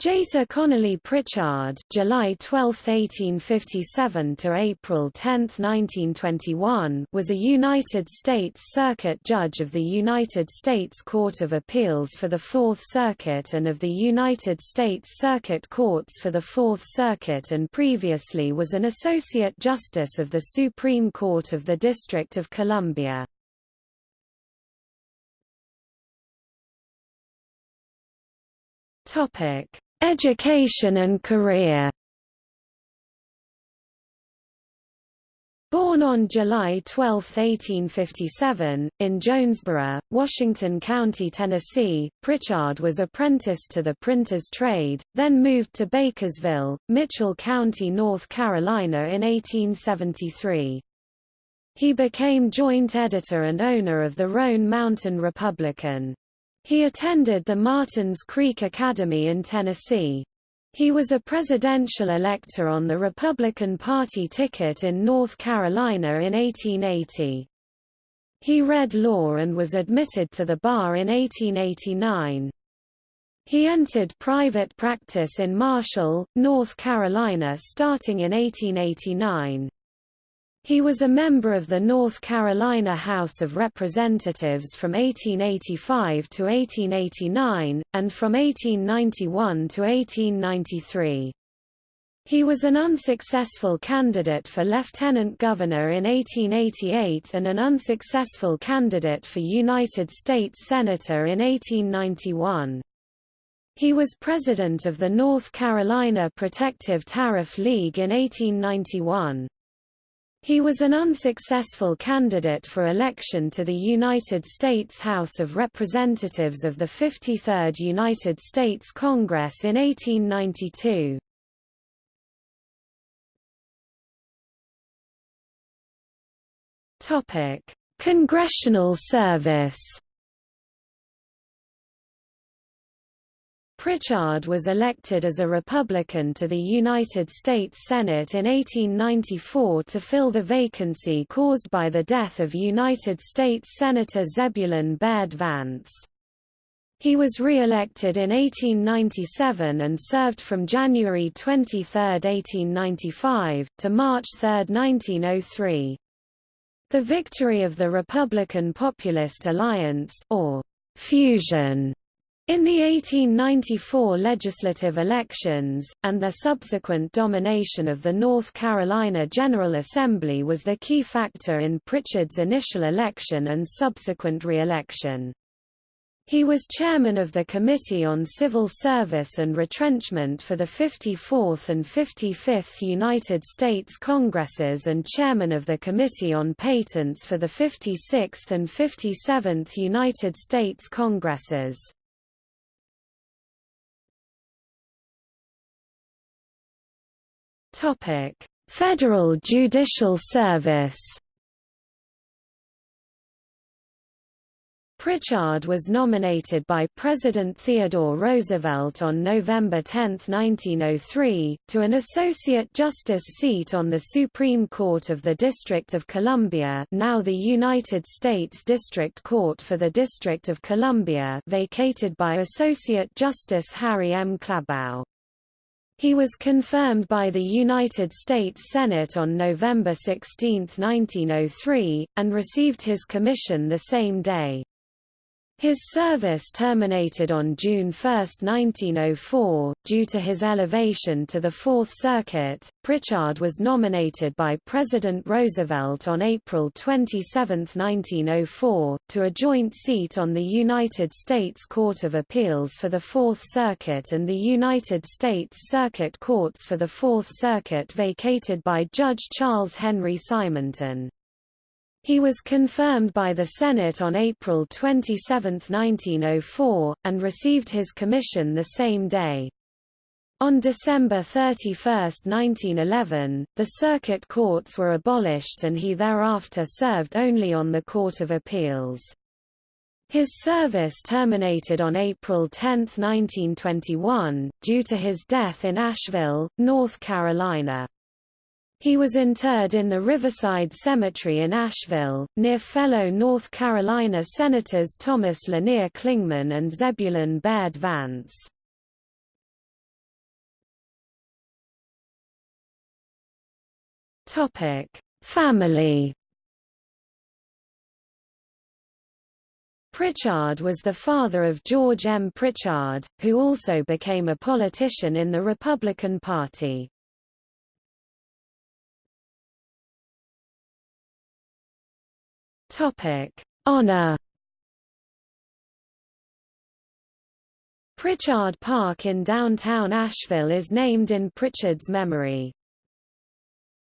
Jeter Connelly Pritchard July 12, 1857 to April 10, 1921 was a United States Circuit Judge of the United States Court of Appeals for the Fourth Circuit and of the United States Circuit Courts for the Fourth Circuit and previously was an Associate Justice of the Supreme Court of the District of Columbia. Topic Education and career Born on July 12, 1857, in Jonesboro, Washington County, Tennessee, Pritchard was apprenticed to the printer's trade, then moved to Bakersville, Mitchell County, North Carolina in 1873. He became joint editor and owner of the Roan Mountain Republican. He attended the Martins Creek Academy in Tennessee. He was a presidential elector on the Republican Party ticket in North Carolina in 1880. He read law and was admitted to the bar in 1889. He entered private practice in Marshall, North Carolina starting in 1889. He was a member of the North Carolina House of Representatives from 1885 to 1889, and from 1891 to 1893. He was an unsuccessful candidate for lieutenant governor in 1888 and an unsuccessful candidate for United States Senator in 1891. He was president of the North Carolina Protective Tariff League in 1891. He was an unsuccessful candidate for election to the United States House of Representatives of the 53rd United States Congress in 1892. Congressional service Pritchard was elected as a Republican to the United States Senate in 1894 to fill the vacancy caused by the death of United States Senator Zebulon Baird Vance. He was re-elected in 1897 and served from January 23, 1895, to March 3, 1903. The victory of the Republican Populist Alliance or Fusion in the 1894 legislative elections, and their subsequent domination of the North Carolina General Assembly was the key factor in Pritchard's initial election and subsequent re-election. He was chairman of the Committee on Civil Service and Retrenchment for the 54th and 55th United States Congresses and chairman of the Committee on Patents for the 56th and 57th United States Congresses. Topic: Federal Judicial Service. Pritchard was nominated by President Theodore Roosevelt on November 10, 1903, to an Associate Justice seat on the Supreme Court of the District of Columbia now the United States District Court for the District of Columbia vacated by Associate Justice Harry M. Clabaugh. He was confirmed by the United States Senate on November 16, 1903, and received his commission the same day. His service terminated on June 1, 1904, due to his elevation to the Fourth Circuit. Pritchard was nominated by President Roosevelt on April 27, 1904, to a joint seat on the United States Court of Appeals for the Fourth Circuit and the United States Circuit Courts for the Fourth Circuit vacated by Judge Charles Henry Simonton. He was confirmed by the Senate on April 27, 1904, and received his commission the same day. On December 31, 1911, the circuit courts were abolished and he thereafter served only on the Court of Appeals. His service terminated on April 10, 1921, due to his death in Asheville, North Carolina. He was interred in the Riverside Cemetery in Asheville, near fellow North Carolina Senators Thomas Lanier Clingman and Zebulon Baird Vance. Family Pritchard was the father of George M. Pritchard, who also became a politician in the Republican Party. Topic: Honor. Pritchard Park in downtown Asheville is named in Pritchard's memory.